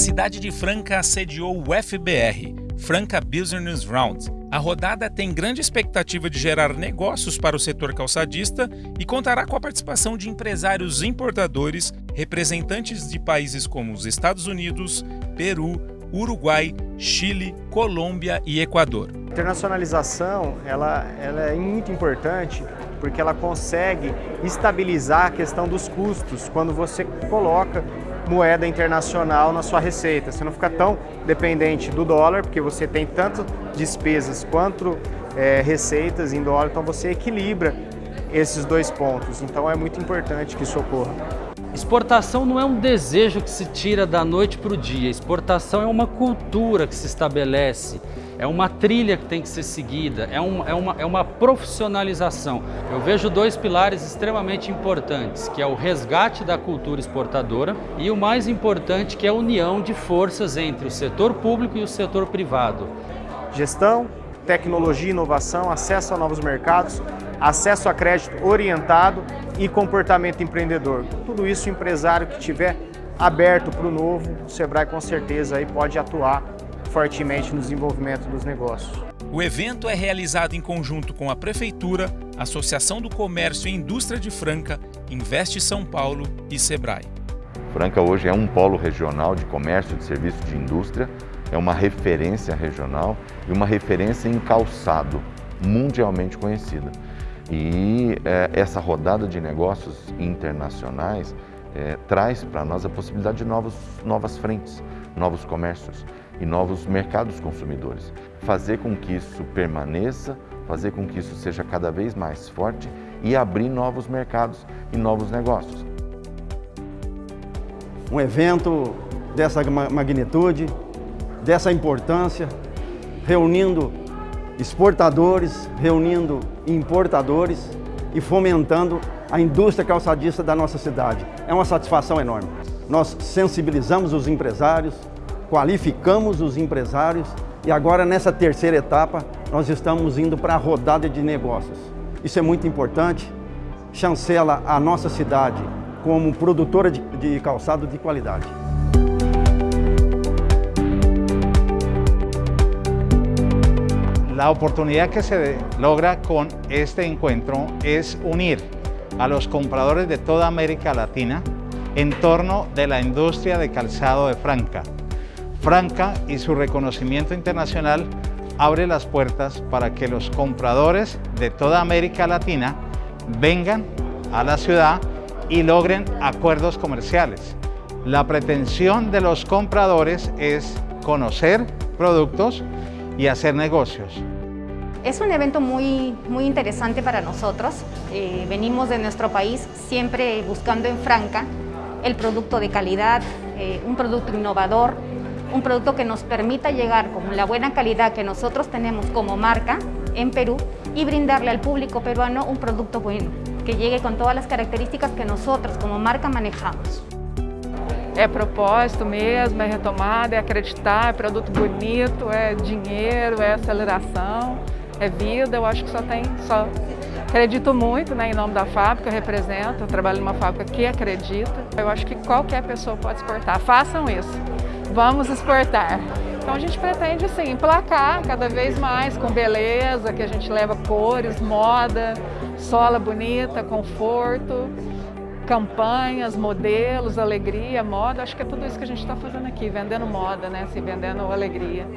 cidade de Franca assediou o FBR, Franca Business Round. A rodada tem grande expectativa de gerar negócios para o setor calçadista e contará com a participação de empresários importadores, representantes de países como os Estados Unidos, Peru, Uruguai, Chile, Colômbia e Equador. A internacionalização ela, ela é muito importante porque ela consegue estabilizar a questão dos custos quando você coloca moeda internacional na sua receita. Você não fica tão dependente do dólar, porque você tem tanto despesas quanto é, receitas em dólar, então você equilibra esses dois pontos. Então é muito importante que isso ocorra. Exportação não é um desejo que se tira da noite para o dia. Exportação é uma cultura que se estabelece é uma trilha que tem que ser seguida, é, um, é, uma, é uma profissionalização. Eu vejo dois pilares extremamente importantes, que é o resgate da cultura exportadora e o mais importante que é a união de forças entre o setor público e o setor privado. Gestão, tecnologia inovação, acesso a novos mercados, acesso a crédito orientado e comportamento empreendedor. Tudo isso o empresário que tiver aberto para o novo, o Sebrae com certeza aí pode atuar fortemente no desenvolvimento dos negócios. O evento é realizado em conjunto com a Prefeitura, Associação do Comércio e Indústria de Franca, Investe São Paulo e Sebrae. Franca hoje é um polo regional de comércio, de serviço de indústria, é uma referência regional e uma referência em calçado, mundialmente conhecida. E é, essa rodada de negócios internacionais é, traz para nós a possibilidade de novos, novas frentes, novos comércios e novos mercados consumidores. Fazer com que isso permaneça, fazer com que isso seja cada vez mais forte e abrir novos mercados e novos negócios. Um evento dessa magnitude, dessa importância, reunindo exportadores, reunindo importadores e fomentando a indústria calçadista da nossa cidade. É uma satisfação enorme. Nós sensibilizamos os empresários, qualificamos os empresários e agora nessa terceira etapa nós estamos indo para a rodada de negócios. Isso é muito importante, chancela a nossa cidade como produtora de, de calçado de qualidade. La oportunidad que se logra con este encuentro es unir a los compradores de toda América Latina en torno de la industria de calzado de Franca. Franca y su reconocimiento internacional abre las puertas para que los compradores de toda América Latina vengan a la ciudad y logren acuerdos comerciales. La pretensión de los compradores es conocer productos y hacer negocios. Es un evento muy, muy interesante para nosotros. Eh, venimos de nuestro país siempre buscando en Franca el producto de calidad, eh, un producto innovador, un producto que nos permita llegar con la buena calidad que nosotros tenemos como marca en Perú y brindarle al público peruano un producto bueno, que llegue com todas as características que nós como marca manejamos. É propósito mesmo, é retomada, é acreditar, é produto bonito, é dinheiro, é aceleração, é vida, eu acho que só tem, só acredito muito né, em nome da fábrica, eu represento, eu trabalho numa fábrica que acredita, eu acho que qualquer pessoa pode exportar, façam isso. Vamos exportar. Então a gente pretende assim, emplacar cada vez mais com beleza, que a gente leva cores, moda, sola bonita, conforto, campanhas, modelos, alegria, moda. Acho que é tudo isso que a gente está fazendo aqui, vendendo moda, né? Assim, vendendo alegria.